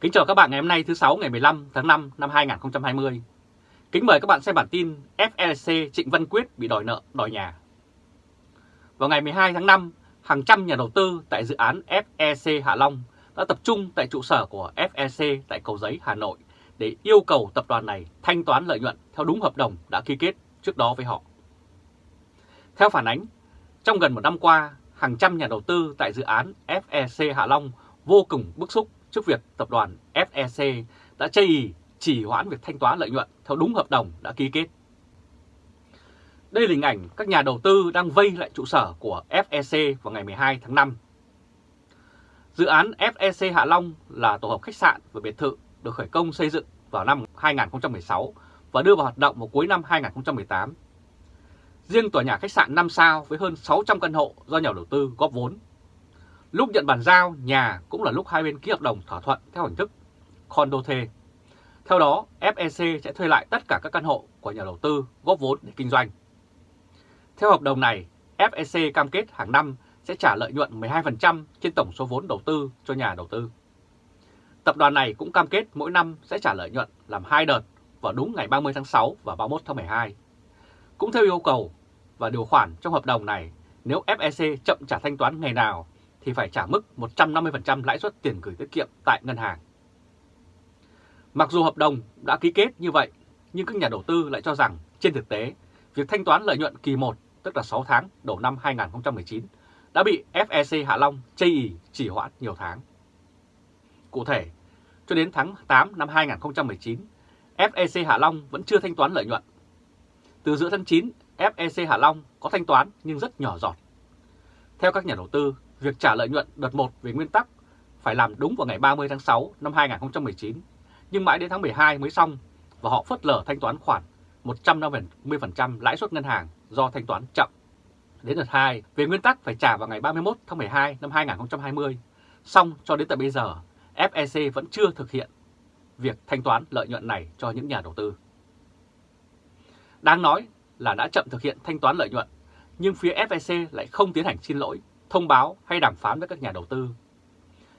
Kính chào các bạn ngày hôm nay thứ 6 ngày 15 tháng 5 năm 2020. Kính mời các bạn xem bản tin FLC Trịnh Văn Quyết bị đòi nợ đòi nhà. Vào ngày 12 tháng 5, hàng trăm nhà đầu tư tại dự án FEC Hạ Long đã tập trung tại trụ sở của FEC tại Cầu Giấy, Hà Nội để yêu cầu tập đoàn này thanh toán lợi nhuận theo đúng hợp đồng đã ký kết trước đó với họ. Theo phản ánh, trong gần một năm qua, hàng trăm nhà đầu tư tại dự án FEC Hạ Long vô cùng bức xúc trước việc tập đoàn FEC đã chây ý chỉ hoãn việc thanh toán lợi nhuận theo đúng hợp đồng đã ký kết. Đây là hình ảnh các nhà đầu tư đang vây lại trụ sở của FEC vào ngày 12 tháng 5. Dự án FEC Hạ Long là tổ hợp khách sạn và biệt thự được khởi công xây dựng vào năm 2016 và đưa vào hoạt động vào cuối năm 2018. Riêng tòa nhà khách sạn 5 sao với hơn 600 căn hộ do nhà đầu tư góp vốn. Lúc nhận bàn giao, nhà cũng là lúc hai bên ký hợp đồng thỏa thuận theo hình thức condo thuê. Theo đó, FEC sẽ thuê lại tất cả các căn hộ của nhà đầu tư góp vốn để kinh doanh. Theo hợp đồng này, FEC cam kết hàng năm sẽ trả lợi nhuận 12% trên tổng số vốn đầu tư cho nhà đầu tư. Tập đoàn này cũng cam kết mỗi năm sẽ trả lợi nhuận làm hai đợt vào đúng ngày 30 tháng 6 và 31 tháng 12. Cũng theo yêu cầu và điều khoản trong hợp đồng này, nếu FEC chậm trả thanh toán ngày nào thì phải trả mức 150% lãi suất tiền gửi tiết kiệm tại ngân hàng. Mặc dù hợp đồng đã ký kết như vậy, nhưng các nhà đầu tư lại cho rằng trên thực tế, việc thanh toán lợi nhuận kỳ 1, tức là 6 tháng đầu năm 2019, đã bị FEC Hạ Long chây ý chỉ hoãn nhiều tháng. Cụ thể, cho đến tháng 8 năm 2019, FEC Hạ Long vẫn chưa thanh toán lợi nhuận. Từ giữa tháng 9, FEC Hạ Long có thanh toán nhưng rất nhỏ giọt. Theo các nhà đầu tư, việc trả lợi nhuận đợt 1 về nguyên tắc phải làm đúng vào ngày 30 tháng 6 năm 2019, nhưng mãi đến tháng 12 mới xong và họ phớt lờ thanh toán khoản 150% lãi suất ngân hàng do thanh toán chậm. Đến đợt 2, về nguyên tắc phải trả vào ngày 31 tháng 12 năm 2020, xong cho đến tận bây giờ, FEC vẫn chưa thực hiện việc thanh toán lợi nhuận này cho những nhà đầu tư. Đáng nói là đã chậm thực hiện thanh toán lợi nhuận, nhưng phía FEC lại không tiến hành xin lỗi thông báo hay đàm phán với các nhà đầu tư.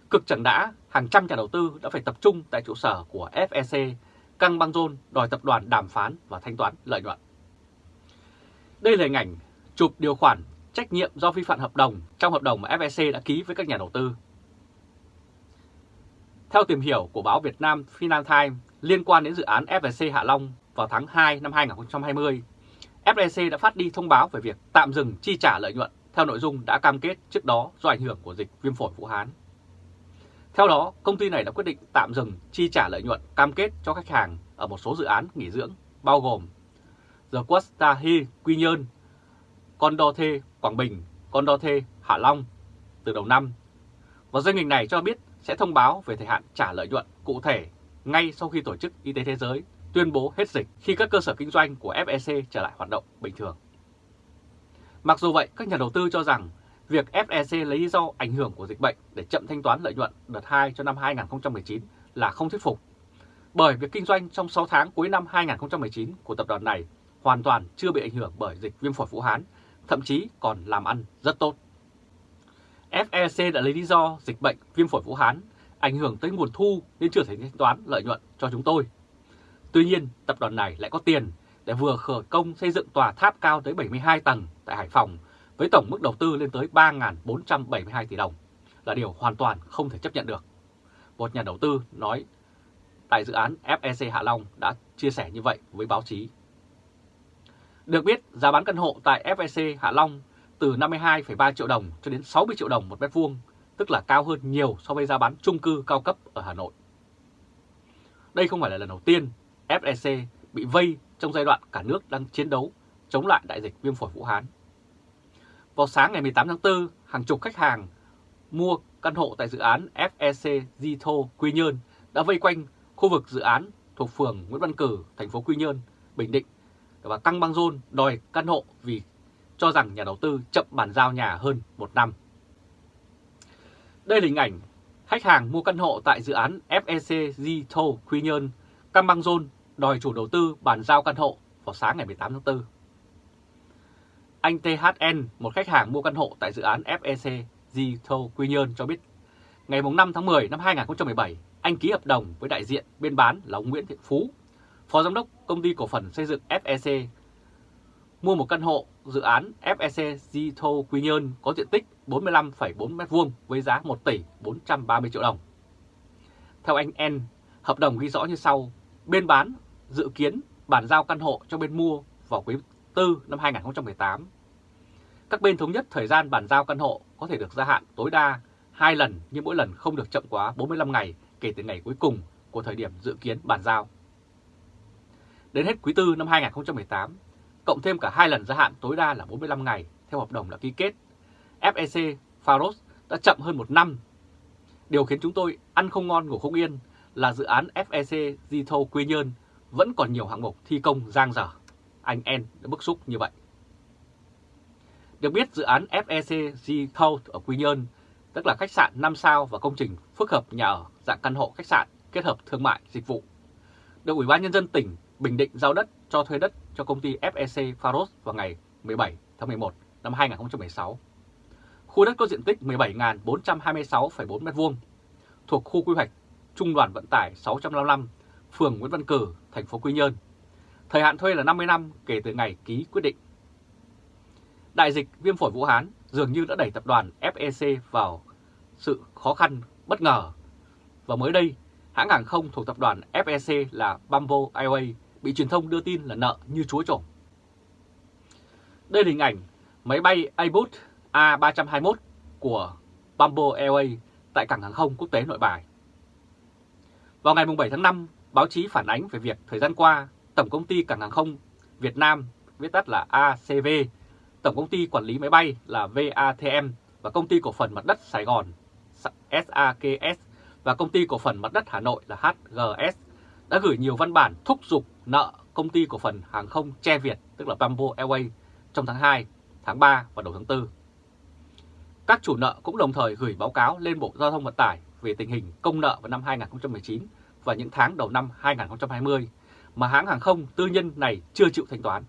Cực chẳng đã, hàng trăm nhà đầu tư đã phải tập trung tại trụ sở của FEC, căng băng rôn đòi tập đoàn đàm phán và thanh toán lợi nhuận. Đây là hình ảnh chụp điều khoản trách nhiệm do vi phạm hợp đồng trong hợp đồng mà FEC đã ký với các nhà đầu tư. Theo tìm hiểu của báo Việt Nam Financial Times liên quan đến dự án FEC Hạ Long vào tháng 2 năm 2020, FEC đã phát đi thông báo về việc tạm dừng chi trả lợi nhuận theo nội dung đã cam kết trước đó do ảnh hưởng của dịch viêm phổi Vũ Hán. Theo đó, công ty này đã quyết định tạm dừng chi trả lợi nhuận cam kết cho khách hàng ở một số dự án nghỉ dưỡng, bao gồm The Costa Hill Quy Nhơn, Condothe Quảng Bình, Condothe Hạ Long từ đầu năm. Và doanh nghiệp này cho biết sẽ thông báo về thời hạn trả lợi nhuận cụ thể ngay sau khi Tổ chức Y tế Thế giới tuyên bố hết dịch khi các cơ sở kinh doanh của FEC trở lại hoạt động bình thường. Mặc dù vậy, các nhà đầu tư cho rằng việc FEC lấy lý do ảnh hưởng của dịch bệnh để chậm thanh toán lợi nhuận đợt 2 cho năm 2019 là không thuyết phục. Bởi việc kinh doanh trong 6 tháng cuối năm 2019 của tập đoàn này hoàn toàn chưa bị ảnh hưởng bởi dịch viêm phổi Vũ Hán, thậm chí còn làm ăn rất tốt. FEC đã lấy lý do dịch bệnh viêm phổi Vũ Hán ảnh hưởng tới nguồn thu nên chưa thể thanh toán lợi nhuận cho chúng tôi. Tuy nhiên, tập đoàn này lại có tiền đã vừa khởi công xây dựng tòa tháp cao tới 72 tầng tại Hải Phòng với tổng mức đầu tư lên tới 3.472 tỷ đồng là điều hoàn toàn không thể chấp nhận được. Một nhà đầu tư nói tại dự án FEC Hạ Long đã chia sẻ như vậy với báo chí. Được biết, giá bán căn hộ tại FEC Hạ Long từ 52,3 triệu đồng cho đến 60 triệu đồng một mét vuông, tức là cao hơn nhiều so với giá bán chung cư cao cấp ở Hà Nội. Đây không phải là lần đầu tiên FEC bị vây trong giai đoạn cả nước đang chiến đấu chống lại đại dịch viêm phổi Vũ Hán. Vào sáng ngày 18 tháng 4, hàng chục khách hàng mua căn hộ tại dự án FEC Zito Quy Nhơn đã vây quanh khu vực dự án thuộc phường Nguyễn Văn Cử, thành phố Quy Nhơn, Bình Định và căng băng rôn đòi căn hộ vì cho rằng nhà đầu tư chậm bàn giao nhà hơn một năm. Đây là hình ảnh khách hàng mua căn hộ tại dự án FEC Zito Quy Nhơn, căng băng rôn đòi chủ đầu tư bàn giao căn hộ vào sáng ngày 18 tháng 4. Anh THN, một khách hàng mua căn hộ tại dự án FEC Zito Quy Nhơn cho biết, ngày 5 tháng 10 năm 2017, anh ký hợp đồng với đại diện bên bán là ông Nguyễn Thiện Phú, Phó Giám đốc Công ty Cổ phần Xây dựng FEC, mua một căn hộ dự án FEC Zito Quy Nhơn có diện tích 45,4 m2 với giá 1 tỷ 430 triệu đồng. Theo anh N, hợp đồng ghi rõ như sau, bên bán dự kiến bàn giao căn hộ cho bên mua vào quý 4 năm 2018. Các bên thống nhất thời gian bàn giao căn hộ có thể được gia hạn tối đa 2 lần nhưng mỗi lần không được chậm quá 45 ngày kể từ ngày cuối cùng của thời điểm dự kiến bàn giao. Đến hết quý 4 năm 2018, cộng thêm cả hai lần gia hạn tối đa là 45 ngày theo hợp đồng đã ký kết, FEC Faros đã chậm hơn một năm. Điều khiến chúng tôi ăn không ngon ngủ không yên là dự án FEC Zito Quy Nhơn vẫn còn nhiều hạng mục thi công giang dở. Anh En đã bức xúc như vậy. Được biết dự án FEC Zito ở Quy Nhơn, tức là khách sạn 5 sao và công trình phức hợp nhà ở dạng căn hộ khách sạn kết hợp thương mại dịch vụ, được Ủy ban Nhân dân tỉnh Bình Định giao đất cho thuê đất cho công ty FEC Faros vào ngày 17 tháng 11 năm 2016. Khu đất có diện tích 17.426,4 m2 thuộc khu quy hoạch Trung đoàn Vận tải 655, phường Nguyễn Văn Cử, thành phố Quy Nhơn. Thời hạn thuê là 50 năm kể từ ngày ký quyết định. Đại dịch viêm phổi Vũ Hán dường như đã đẩy tập đoàn FEC vào sự khó khăn bất ngờ. Và mới đây, hãng hàng không thuộc tập đoàn FEC là Bamboo Airways bị truyền thông đưa tin là nợ như chúa trộm. Đây là hình ảnh máy bay Airbus A321 của Bamboo Airways tại cảng hàng không quốc tế nội bài. Vào ngày 7 tháng 5, báo chí phản ánh về việc thời gian qua, Tổng công ty Cảng hàng không Việt Nam, viết tắt là ACV, Tổng công ty quản lý máy bay là VATM và Công ty cổ phần mặt đất Sài Gòn SAKS và Công ty cổ phần mặt đất Hà Nội là HGS đã gửi nhiều văn bản thúc giục nợ Công ty cổ phần hàng không Che Việt, tức là Bamboo Airways, trong tháng 2, tháng 3 và đầu tháng 4. Các chủ nợ cũng đồng thời gửi báo cáo lên Bộ Giao thông Vận tải về tình hình công nợ vào năm 2019 và những tháng đầu năm 2020 mà hãng hàng không tư nhân này chưa chịu thanh toán.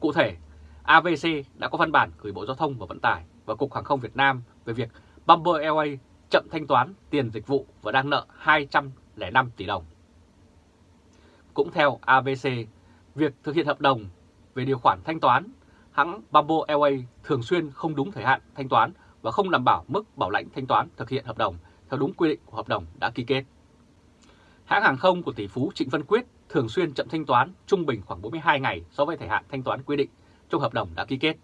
Cụ thể, AVC đã có văn bản gửi Bộ Giao thông và Vận tải và Cục Hàng không Việt Nam về việc Bamboo Airways chậm thanh toán tiền dịch vụ và đang nợ 205 tỷ đồng. Cũng theo AVC, việc thực hiện hợp đồng về điều khoản thanh toán, hãng Bamboo Airways thường xuyên không đúng thời hạn thanh toán và không đảm bảo mức bảo lãnh thanh toán thực hiện hợp đồng theo đúng quy định của hợp đồng đã ký kết. Hãng hàng không của tỷ phú Trịnh Văn Quyết thường xuyên chậm thanh toán trung bình khoảng 42 ngày so với thời hạn thanh toán quy định trong hợp đồng đã ký kết.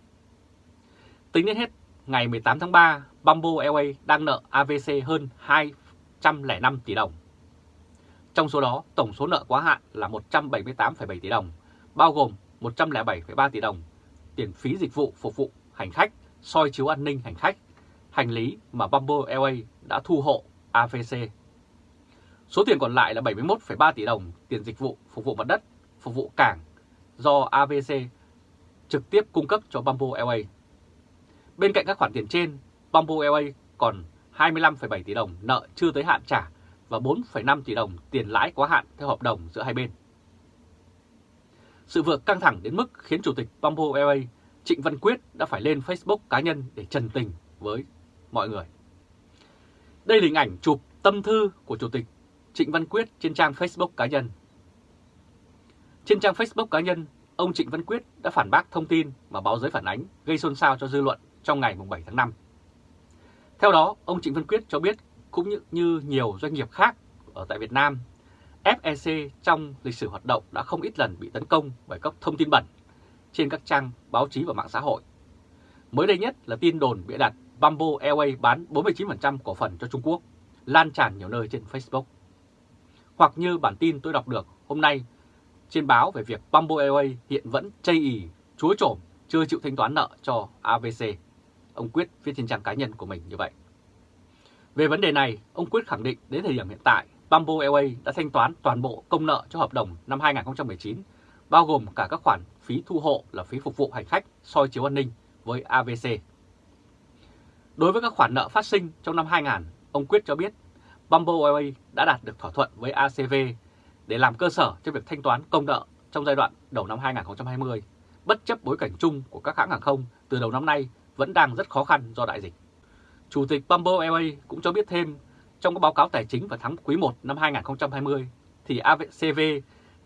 Tính đến hết ngày 18 tháng 3, Bamboo Airways đang nợ AVC hơn 205 tỷ đồng. Trong số đó, tổng số nợ quá hạn là 178,7 tỷ đồng, bao gồm 107,3 tỷ đồng tiền phí dịch vụ phục vụ hành khách, soi chiếu an ninh hành khách, hành lý mà Bamboo Airways đã thu hộ AVC. Số tiền còn lại là 71,3 tỷ đồng tiền dịch vụ phục vụ mặt đất, phục vụ cảng do AVC trực tiếp cung cấp cho Bamboo Airways. Bên cạnh các khoản tiền trên, Bamboo Airways còn 25,7 tỷ đồng nợ chưa tới hạn trả và 4,5 tỷ đồng tiền lãi quá hạn theo hợp đồng giữa hai bên. Sự việc căng thẳng đến mức khiến Chủ tịch Bamboo Airways Trịnh Văn Quyết đã phải lên Facebook cá nhân để trần tình với mọi người. Đây là hình ảnh chụp tâm thư của Chủ tịch Trịnh Văn Quyết trên trang Facebook cá nhân. Trên trang Facebook cá nhân, ông Trịnh Văn Quyết đã phản bác thông tin mà báo giới phản ánh gây xôn xao cho dư luận trong ngày 7 tháng 5. Theo đó, ông Trịnh Văn Quyết cho biết cũng như, như nhiều doanh nghiệp khác ở tại Việt Nam, FEC trong lịch sử hoạt động đã không ít lần bị tấn công bởi các thông tin bẩn trên các trang báo chí và mạng xã hội. Mới đây nhất là tin đồn bịa đặt Bamboo Airways bán 49% cổ phần cho Trung Quốc, lan tràn nhiều nơi trên Facebook. Hoặc như bản tin tôi đọc được hôm nay trên báo về việc Bamboo Airways hiện vẫn chây ì, chúa trổm, chưa chịu thanh toán nợ cho AVC. Ông Quyết viết trên trang cá nhân của mình như vậy. Về vấn đề này, ông Quyết khẳng định đến thời điểm hiện tại, Bamboo Airways đã thanh toán toàn bộ công nợ cho hợp đồng năm 2019, bao gồm cả các khoản phí thu hộ là phí phục vụ hành khách, soi chiếu an ninh với AVC. Đối với các khoản nợ phát sinh trong năm 2000, ông Quyết cho biết Bamboo Airways đã đạt được thỏa thuận với ACV để làm cơ sở cho việc thanh toán công nợ trong giai đoạn đầu năm 2020, bất chấp bối cảnh chung của các hãng hàng không từ đầu năm nay vẫn đang rất khó khăn do đại dịch. Chủ tịch Bamboo Airways cũng cho biết thêm trong các báo cáo tài chính vào tháng quý 1 năm 2020 thì ACV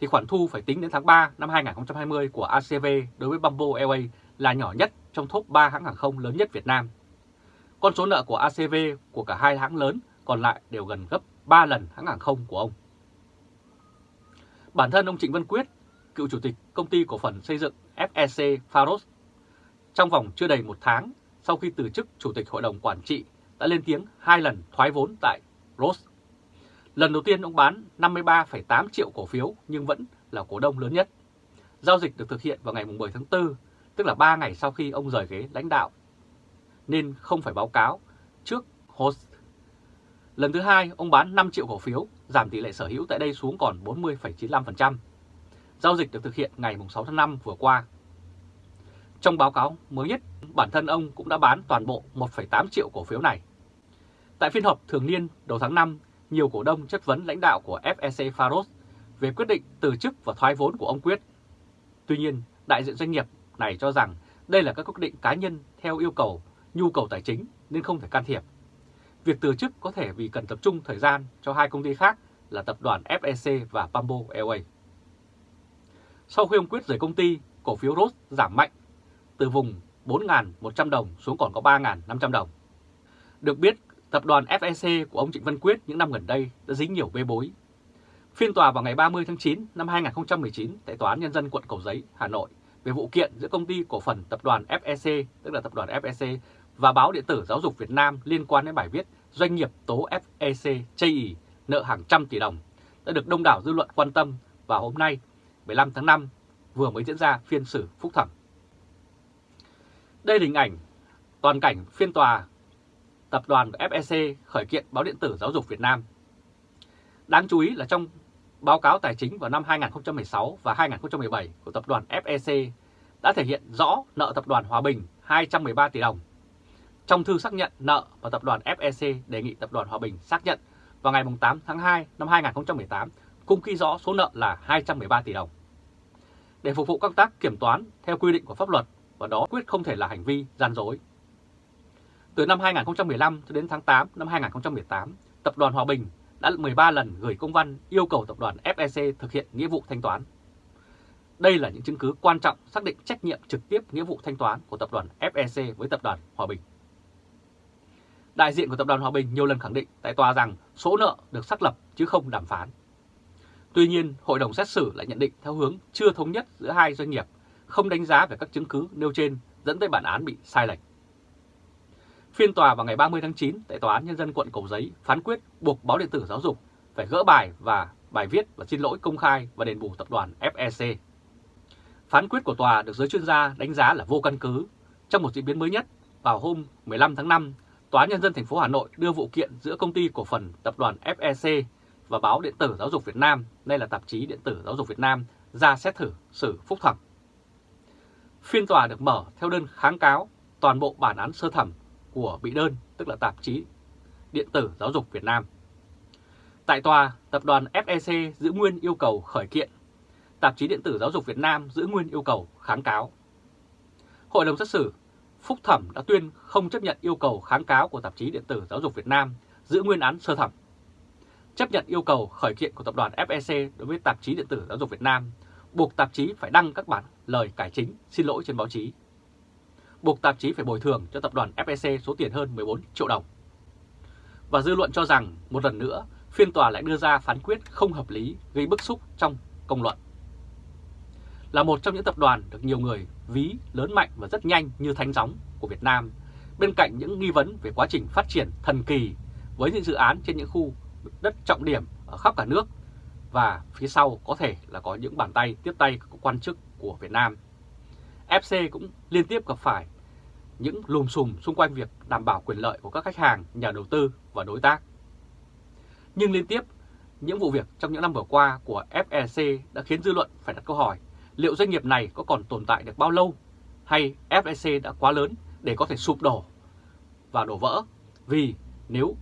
thì khoản thu phải tính đến tháng 3 năm 2020 của ACV đối với Bamboo Airways là nhỏ nhất trong top 3 hãng hàng không lớn nhất Việt Nam. Con số nợ của ACV của cả hai hãng lớn còn lại đều gần gấp 3 lần hãng hàng không của ông. Bản thân ông Trịnh Văn Quyết, cựu chủ tịch công ty cổ phần xây dựng FEC Faros, trong vòng chưa đầy một tháng sau khi từ chức chủ tịch hội đồng quản trị đã lên tiếng hai lần thoái vốn tại Rose. Lần đầu tiên ông bán 53,8 triệu cổ phiếu nhưng vẫn là cổ đông lớn nhất. Giao dịch được thực hiện vào ngày 10 tháng 4, tức là 3 ngày sau khi ông rời ghế lãnh đạo, nên không phải báo cáo trước host. Lần thứ hai, ông bán 5 triệu cổ phiếu, giảm tỷ lệ sở hữu tại đây xuống còn 40,95%. Giao dịch được thực hiện ngày 6 tháng 5 vừa qua. Trong báo cáo mới nhất, bản thân ông cũng đã bán toàn bộ 1,8 triệu cổ phiếu này. Tại phiên họp thường niên đầu tháng 5, nhiều cổ đông chất vấn lãnh đạo của FEC Faros về quyết định từ chức và thoái vốn của ông Quyết. Tuy nhiên, đại diện doanh nghiệp này cho rằng đây là các quyết định cá nhân theo yêu cầu, nhu cầu tài chính nên không thể can thiệp. Việc từ chức có thể vì cần tập trung thời gian cho hai công ty khác là tập đoàn FEC và Bamboo Airways. Sau khi ông Quyết rời công ty, cổ phiếu Rose giảm mạnh từ vùng 4.100 đồng xuống còn có 3.500 đồng. Được biết, tập đoàn FEC của ông Trịnh Văn Quyết những năm gần đây đã dính nhiều bê bối. Phiên tòa vào ngày 30 tháng 9 năm 2019 tại Tòa án Nhân dân quận Cầu Giấy, Hà Nội về vụ kiện giữa công ty cổ phần tập đoàn FEC, tức là tập đoàn FEC, và báo điện tử Giáo dục Việt Nam liên quan đến bài viết doanh nghiệp tố FEC chây ý, nợ hàng trăm tỷ đồng, đã được đông đảo dư luận quan tâm và hôm nay 15 tháng 5 vừa mới diễn ra phiên xử phúc thẩm. Đây là hình ảnh toàn cảnh phiên tòa tập đoàn FEC khởi kiện báo điện tử Giáo dục Việt Nam. Đáng chú ý là trong báo cáo tài chính vào năm 2016 và 2017 của tập đoàn FEC đã thể hiện rõ nợ tập đoàn Hòa Bình 213 tỷ đồng. Trong thư xác nhận nợ và tập đoàn FEC đề nghị tập đoàn Hòa Bình xác nhận vào ngày 8 tháng 2 năm 2018 cũng ghi rõ số nợ là 213 tỷ đồng. Để phục vụ công tác kiểm toán theo quy định của pháp luật và đó quyết không thể là hành vi gian dối. Từ năm 2015 cho đến tháng 8 năm 2018, Tập đoàn Hòa Bình đã 13 lần gửi công văn yêu cầu Tập đoàn FEC thực hiện nghĩa vụ thanh toán. Đây là những chứng cứ quan trọng xác định trách nhiệm trực tiếp nghĩa vụ thanh toán của Tập đoàn FEC với Tập đoàn Hòa Bình. Đại diện của Tập đoàn Hòa Bình nhiều lần khẳng định tại tòa rằng số nợ được xác lập chứ không đàm phán. Tuy nhiên, Hội đồng xét xử lại nhận định theo hướng chưa thống nhất giữa hai doanh nghiệp, không đánh giá về các chứng cứ nêu trên dẫn tới bản án bị sai lệch. Phiên tòa vào ngày 30 tháng 9 tại Tòa án Nhân dân quận Cầu Giấy phán quyết buộc báo điện tử giáo dục phải gỡ bài và bài viết và xin lỗi công khai và đền bù tập đoàn FEC. Phán quyết của tòa được giới chuyên gia đánh giá là vô căn cứ. Trong một diễn biến mới nhất, vào hôm 15 tháng 5, Tòa án Nhân dân thành phố Hà Nội đưa vụ kiện giữa công ty cổ phần tập đoàn FEC và báo điện tử Giáo dục Việt Nam, đây là tạp chí điện tử Giáo dục Việt Nam, ra xét thử xử phúc thẩm. Phiên tòa được mở theo đơn kháng cáo toàn bộ bản án sơ thẩm của bị đơn, tức là tạp chí điện tử Giáo dục Việt Nam. Tại tòa, tập đoàn FEC giữ nguyên yêu cầu khởi kiện, tạp chí điện tử Giáo dục Việt Nam giữ nguyên yêu cầu kháng cáo. Hội đồng xét xử Phúc thẩm đã tuyên không chấp nhận yêu cầu kháng cáo của tạp chí điện tử Giáo dục Việt Nam giữ nguyên án sơ thẩm. Chấp nhận yêu cầu khởi kiện của tập đoàn FEC đối với tạp chí điện tử Giáo dục Việt Nam, buộc tạp chí phải đăng các bản lời cải chính xin lỗi trên báo chí. Buộc tạp chí phải bồi thường cho tập đoàn FEC số tiền hơn 14 triệu đồng. Và dư luận cho rằng một lần nữa phiên tòa lại đưa ra phán quyết không hợp lý gây bức xúc trong công luận là một trong những tập đoàn được nhiều người ví lớn mạnh và rất nhanh như thánh gióng của Việt Nam, bên cạnh những nghi vấn về quá trình phát triển thần kỳ với những dự án trên những khu đất trọng điểm ở khắp cả nước và phía sau có thể là có những bàn tay tiếp tay của quan chức của Việt Nam. FC cũng liên tiếp gặp phải những lùm xùm xung quanh việc đảm bảo quyền lợi của các khách hàng, nhà đầu tư và đối tác. Nhưng liên tiếp, những vụ việc trong những năm vừa qua của FEC đã khiến dư luận phải đặt câu hỏi liệu doanh nghiệp này có còn tồn tại được bao lâu hay FEC đã quá lớn để có thể sụp đổ và đổ vỡ? Vì nếu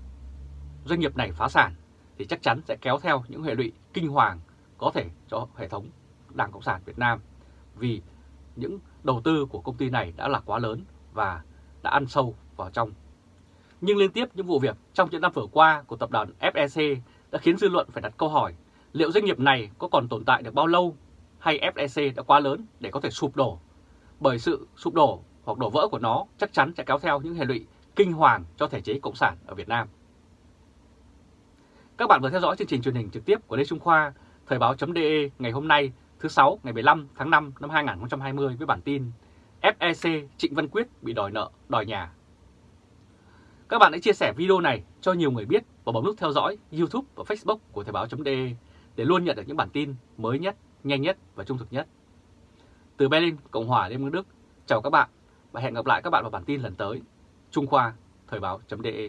doanh nghiệp này phá sản thì chắc chắn sẽ kéo theo những hệ lụy kinh hoàng có thể cho hệ thống Đảng Cộng sản Việt Nam. Vì những đầu tư của công ty này đã là quá lớn và đã ăn sâu vào trong. Nhưng liên tiếp những vụ việc trong những năm vừa qua của tập đoàn FEC đã khiến dư luận phải đặt câu hỏi, liệu doanh nghiệp này có còn tồn tại được bao lâu hay FEC đã quá lớn để có thể sụp đổ. Bởi sự sụp đổ hoặc đổ vỡ của nó chắc chắn sẽ kéo theo những hệ lụy kinh hoàng cho thể chế Cộng sản ở Việt Nam. Các bạn vừa theo dõi chương trình truyền hình trực tiếp của Lê Trung Khoa, Thời báo.de ngày hôm nay thứ 6 ngày 15 tháng 5 năm 2020 với bản tin FEC Trịnh Văn Quyết bị đòi nợ, đòi nhà. Các bạn hãy chia sẻ video này cho nhiều người biết và bấm nút theo dõi YouTube và Facebook của Thời báo.de để luôn nhận được những bản tin mới nhất, nhanh nhất và trung thực nhất. Từ Berlin, Cộng hòa Liên bang Đức, chào các bạn và hẹn gặp lại các bạn vào bản tin lần tới. Trung Khoa, Thời báo.de